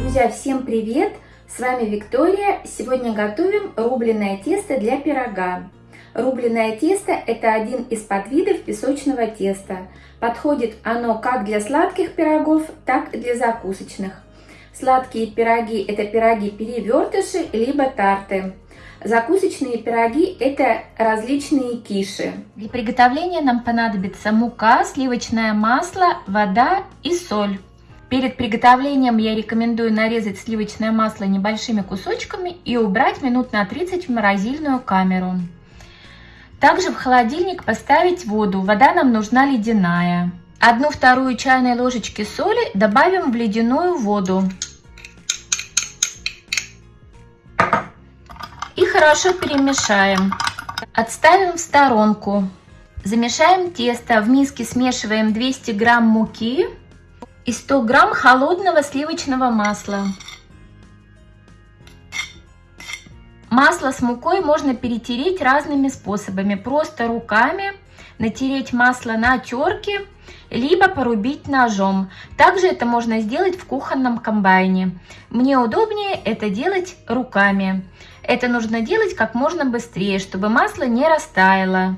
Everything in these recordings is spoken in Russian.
Друзья, всем привет! С вами Виктория. Сегодня готовим рубленое тесто для пирога. Рубленое тесто – это один из подвидов песочного теста. Подходит оно как для сладких пирогов, так и для закусочных. Сладкие пироги – это пироги-перевертыши, либо тарты. Закусочные пироги – это различные киши. Для приготовления нам понадобится мука, сливочное масло, вода и соль. Перед приготовлением я рекомендую нарезать сливочное масло небольшими кусочками и убрать минут на 30 в морозильную камеру. Также в холодильник поставить воду, вода нам нужна ледяная. Одну вторую чайной ложечки соли добавим в ледяную воду. И хорошо перемешаем. Отставим в сторонку. Замешаем тесто. В миске смешиваем 200 грамм муки и 100 грамм холодного сливочного масла. Масло с мукой можно перетереть разными способами. Просто руками натереть масло на терке, либо порубить ножом. Также это можно сделать в кухонном комбайне. Мне удобнее это делать руками. Это нужно делать как можно быстрее, чтобы масло не растаяло.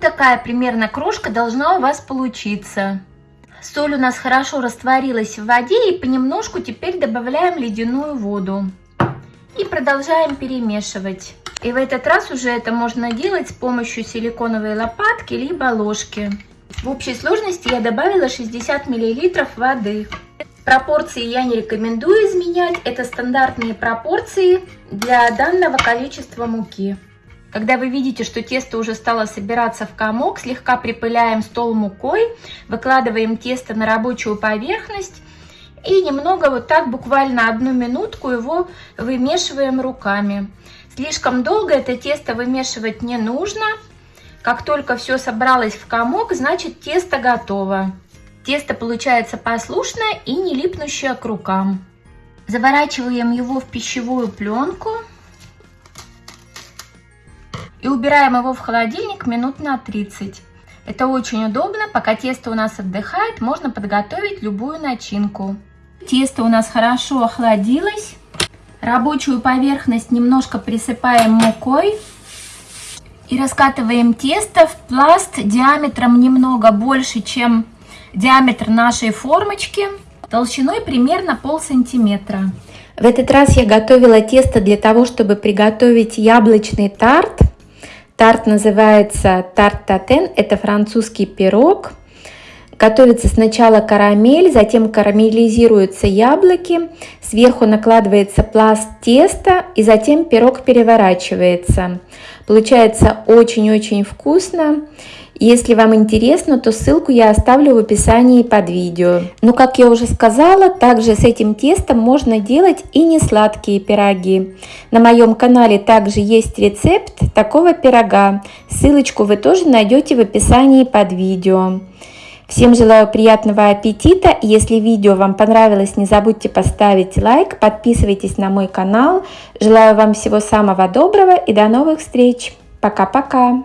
Такая примерно крошка должна у вас получиться. Соль у нас хорошо растворилась в воде и понемножку теперь добавляем ледяную воду. И продолжаем перемешивать. И в этот раз уже это можно делать с помощью силиконовой лопатки либо ложки. В общей сложности я добавила 60 мл воды. Пропорции я не рекомендую изменять, это стандартные пропорции для данного количества муки. Когда вы видите, что тесто уже стало собираться в комок, слегка припыляем стол мукой, выкладываем тесто на рабочую поверхность и немного вот так, буквально одну минутку его вымешиваем руками. Слишком долго это тесто вымешивать не нужно. Как только все собралось в комок, значит тесто готово. Тесто получается послушное и не липнущее к рукам. Заворачиваем его в пищевую пленку и убираем его в холодильник минут на 30. Это очень удобно, пока тесто у нас отдыхает, можно подготовить любую начинку. Тесто у нас хорошо охладилось. Рабочую поверхность немножко присыпаем мукой. И раскатываем тесто в пласт диаметром немного больше, чем диаметр нашей формочки. Толщиной примерно пол сантиметра. В этот раз я готовила тесто для того, чтобы приготовить яблочный тарт. Тарт называется тарт татен, это французский пирог. Готовится сначала карамель, затем карамелизируются яблоки, сверху накладывается пласт теста и затем пирог переворачивается. Получается очень-очень вкусно. Если вам интересно, то ссылку я оставлю в описании под видео. Но, как я уже сказала, также с этим тестом можно делать и не сладкие пироги. На моем канале также есть рецепт такого пирога. Ссылочку вы тоже найдете в описании под видео. Всем желаю приятного аппетита. Если видео вам понравилось, не забудьте поставить лайк, подписывайтесь на мой канал. Желаю вам всего самого доброго и до новых встреч. Пока-пока.